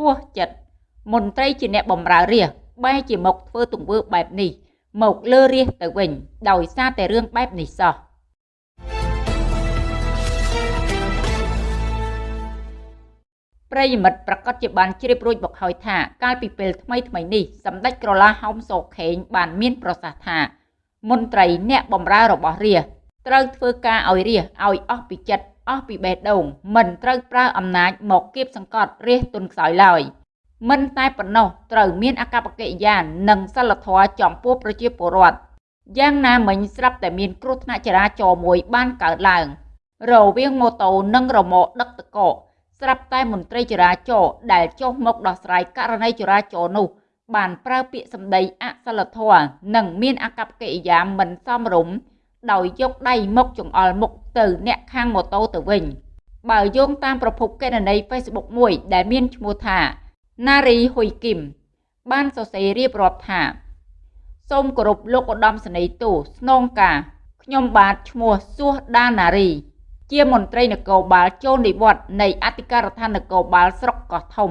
ហួសចិត្តមន្ត្រីជាអ្នកបម្រើរាជបែរជាមកធ្វើទង្វើបែបនេះមកលើរាជទៅវិញ ដោយសារតែរឿងបែបនេះសោះប្រិយមិត្តប្រកាសជាបានជ្រាបរួចមកហើយថាកាលពីពេលថ្មីថ្មីនេះសម្ដេចក្រឡាហោមសោខេងបានមានប្រសាសន៍ថា មន្ត្រីអ្នកបម្រើរបស់រាជត្រូវធ្វើការឲ្យរាជឲ្យអស់ពីចិត្ត អស់ពីបេះដូងមិនត្រូវប្រើអំណាចមកគៀបសង្កត់រាជទុនខ្សោយឡើយមិនតែប៉ុណ្ណោះត្រូវមានអកប្បកិរិយានិងសិលធម៌ចំពោះប្រជាពលរដ្ឋយ៉ាងណាមិញស្រាប់តែមានគ្រោះថ្នាក់ចរាចរណ៍មួយបានកើតឡើង រវាងម៉ូតូនិងរមាក់ដឹកតកកស្រាប់តែមន្ត្រីចរាចរណ៍ដែលចុះមកដោះស្រាយករណីចរាចរណ៍នោះ បានប្រើពាក្យសម្ដីអសិលធម៌និងមានអកប្បកិរិយាមិនសមរម្យ ដោយយកដៃមកចង្អុលមុខទៅអ្នកខាងម៉ូតូទៅវិញ បើយោងតាមប្រភពកេណនី Facebook មួយដែលមានឈ្មោះថាណារីហ៊ុយគឹមបានសរសេររៀបរាប់ថាសូមគោរពលោកឧត្តមសេនីយ៍ទូស្នងការខ្ញុំបាទឈ្មោះសួសដាណារី ជាមន្ត្រីនគរបាលចូលនិវត្តន៍នៃអធិការដ្ឋាននគរបាលស្រុកកោះធំ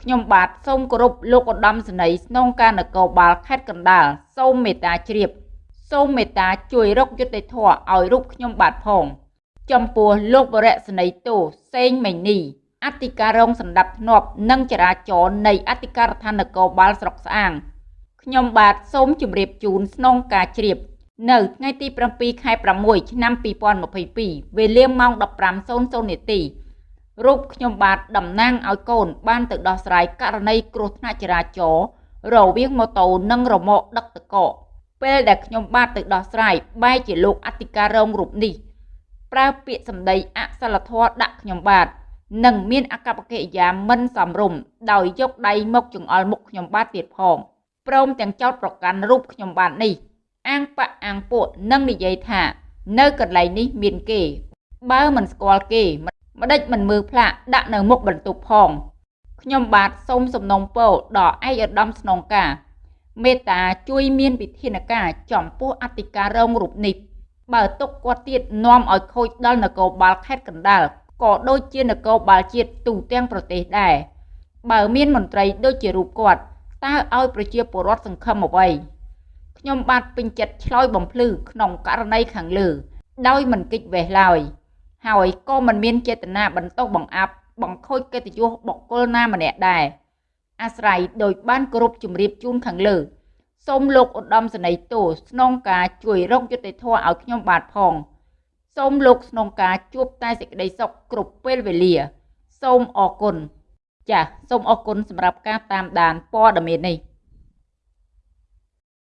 ខ្ញុំបាទសូមគោរពលោកឧត្តមសេនីយ៍ស្នងការនគរបាលខេត្តកណ្ដាលសូមមេត្តាជ្រាប សូមមេត្តាជួយរកយុត្តិធម៌ឲ្យរូបខ្ញុំបាទផង ចំពោះលោកវរៈសេនីយ៍ទូសេងមេនីអធិការរងសម្ដាប់ធ្នាប់និងចរាចរណ៍នៃអធិការដ្ឋាននគរបាលស្រុកស្អាងខ្ញុំបាទសូមជម្រាបជូនស្នងការជ្រាប នៅថ្ងៃទី7ខែ6ឆ្នាំ2022វេលាម៉ោង15:00នាទីរូបខ្ញុំបាទតំណាងឲ្យកូនបានទៅដោះស្រាយករណីគ្រោះថ្នាក់ចរាចរណ៍រវាងម៉ូតូនិងរមាក់ដឹកតកក ពេលដែលខ្ញុំបាទទៅដោះស្រាយបែរជាលោកអធិការរងរូបនេះប្រើពាក្យសម្ដីអសិលធម៌ដាក់ខ្ញុំបាទនិងមានអកប្បកិរិយាមិនសមរម្យដោយយកដៃមកចង្អុលមុខខ្ញុំបាទទៀតផងព្រមទាំងចោទប្រកាន់រូបខ្ញុំបាទនេះអាងបៈអាងពួកនិងនិយាយថា នៅកន្លែងនេះមានគេ បើមិនស្គាល់គេម្ដេចមិនមើលផ្លាកដាក់នៅមុខបន្ទប់ផងខ្ញុំបាទសូមសំណូមពរដល់ឯកឧត្តមស្នងការ មេត្តាជួយមានវិធានការចំពោះអធិការរងរូបនេះបើទុកគាត់ទៀតនាំឲ្យខូចដល់នគរបាលខេត្តកណ្ដាលក៏ដូចជានគរបាលជាតិទូទាំងប្រទេសដែរបើមានមន្ត្រីដូចជារូបគាត់តើឲ្យប្រជាពលរដ្ឋសង្ឃឹមអ្វីខ្ញុំបាទពេញចិត្តឆ្លើយបំភ្លឺក្នុងករណីខាងលើ ដោយមិនគិតវេះឡើយហើយក៏មិនមានចេតនាបន្តបង្អាប់បង្ខូចកិត្តិយសបុគ្គលណាម្នាក់ដែរ អាស្រ័យដោយបានគោរពជំរាបជូនខាងលើសូមលោកឧត្តមសេនីយ៍ទូស្នងការជួយរកយុត្តិធម៌ឲ្យខ្ញុំបាទផងសូមលោកស្នងការជួបតែសេចក្តីសុខគ្រប់ពេលវេលា សូមអរគុណចាសសូមអរគុណសម្រាប់ការតាមដានព័ត៌មាននេះ